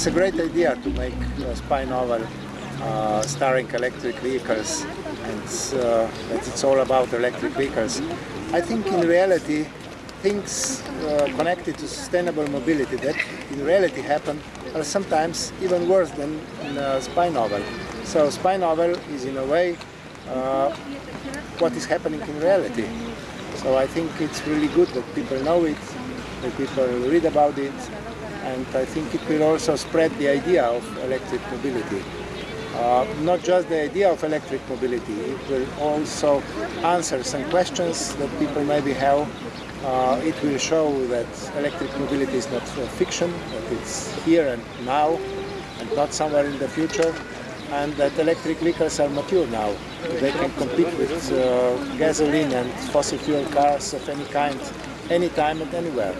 it's a great idea to make a spy novel uh, starring electric vehicles and uh, that it's all about electric vehicles. I think in reality things uh, connected to sustainable mobility that in reality happen are sometimes even worse than in a spy novel. So spy novel is in a way uh, what is happening in reality. So I think it's really good that people know it, that people read about it, and I think it will also spread the idea of electric mobility. Uh, not just the idea of electric mobility, it will also answer some questions that people maybe have. Uh, it will show that electric mobility is not fiction, that it's here and now and not somewhere in the future and that electric vehicles are mature now. They can compete with uh, gasoline and fossil fuel cars of any kind, anytime and anywhere.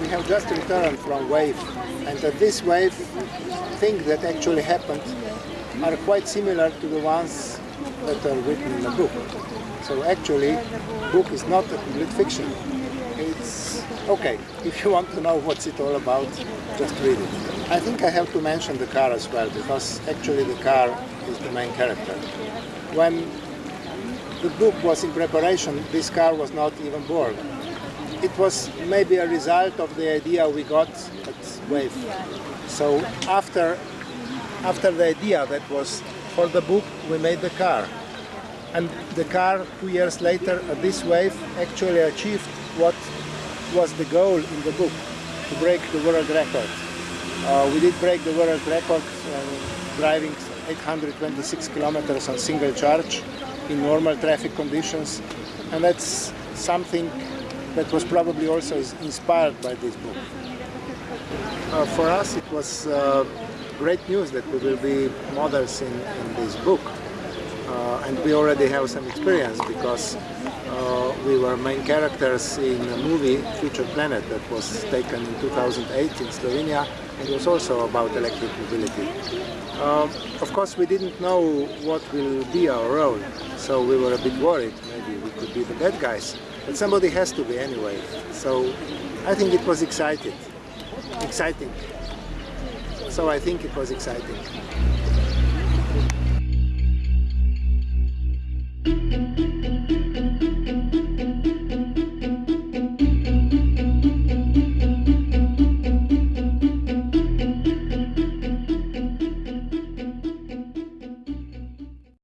We have just returned from WAVE and at this WAVE things that actually happened are quite similar to the ones that are written in the book. So actually, book is not a complete fiction. It's okay. If you want to know what's it all about, just read it. I think I have to mention the car as well, because actually the car is the main character. When the book was in preparation, this car was not even born. It was maybe a result of the idea we got at WAVE. So after, after the idea that was for the book, we made the car. And the car, two years later, at this WAVE, actually achieved what was the goal in the book, to break the world record. Uh, we did break the world record uh, driving 826 kilometers on single charge in normal traffic conditions and that's something that was probably also inspired by this book. Uh, for us it was uh, great news that we will be models in, in this book uh, and we already have some experience because uh, we were main characters in a movie, Future Planet, that was taken in 2008 in Slovenia and was also about electric mobility. Uh, of course, we didn't know what will be our role, so we were a bit worried. Maybe we could be the bad guys, but somebody has to be anyway. So I think it was exciting. Exciting. So I think it was exciting.